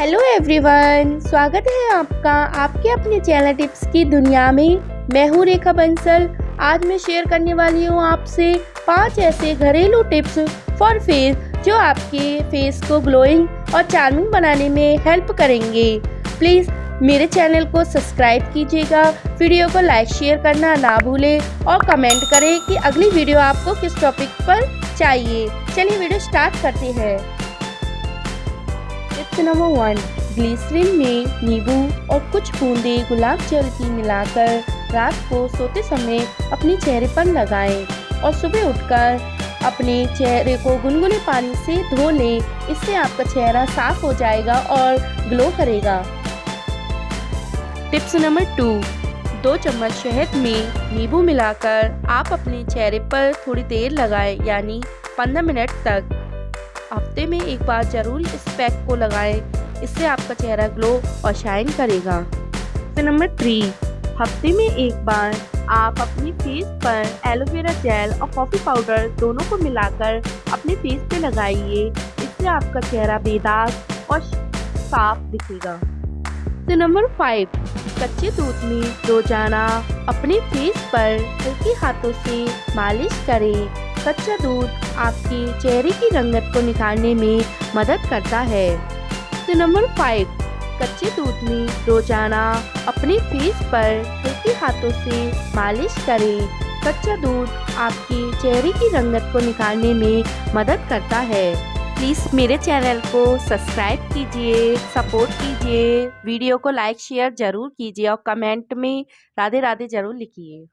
Hello everyone स्वागत है आपका, आपके अपने चैनल टिप्स की दुनिया में। मैं हूँ रेखा बंसल। आज मैं शेयर करने वाली हूँ आपसे पाँच ऐसे घरेलू टिप्स फॉर फेस जो आपके फेस को ग्लोइंग और चार्मिंग बनाने में हेल्प करेंगे। प्लीज़ मेरे चैनल को सब्सक्राइब कीजिएगा वीडियो को लाइक शेयर करना ना भूलें और कमेंट करें कि अगली वीडियो आपको किस टॉपिक पर चाहिए। चलिए वीडियो स्टार्ट करते हैं। टिप्स नंबर वन ग्लिसरीन में नींबू और कुछ बूंदे गुलाब जल की मिलाकर रात को सोते समय अपने चेहरे पर लगाएँ और सुबह उठकर अपने चेहरे को गुनगुने पानी से धो लें। इससे आपका चेहरा साफ़ हो जाएगा और ग्लो करेगा। टिप्स नंबर टू दो चम्मच शहद में नींबू मिलाकर आप अपने चेहरे पर थोड़ी देर लगाएँ, यानी 15 मिनट तक। हफ़्ते में एक बार ज़रूर इस पैक को लगाएँ। इससे आपका चेहरा ग्लो और शाइन करेगा। नंबर थ्री हफ़्ते में एक बार आप अपनी फेस पर एलोवेरा जेल और कॉफ़ी पाउडर दोनों को मिलाकर अपने फेस पे लगाइए। इससे आपका चेहरा बेदाग और साफ़ दिखेगा। तो नंबर फाइव कच्चे दूध में रोज़ाना अपने फेस पर हल्के हाथों से मालिश करें। कच्चा दूध आपके चेहरे की रंगत को निखारने में मदद करता है। तो नंबर फाइव कच्चे दूध में रोज़ाना अपने फेस पर हल्के हाथों से मालिश करें। कच्चा दूध आपके चेहरे की रंगत को निखारने में मदद करता है। प्लीज़ मेरे चैनल को सब्सक्राइब कीजिए, सपोर्ट कीजिए, वीडियो को लाइक, शेयर ज़रूर कीजिए और कमेंट में राधे राधे ज़रूर लिखिए।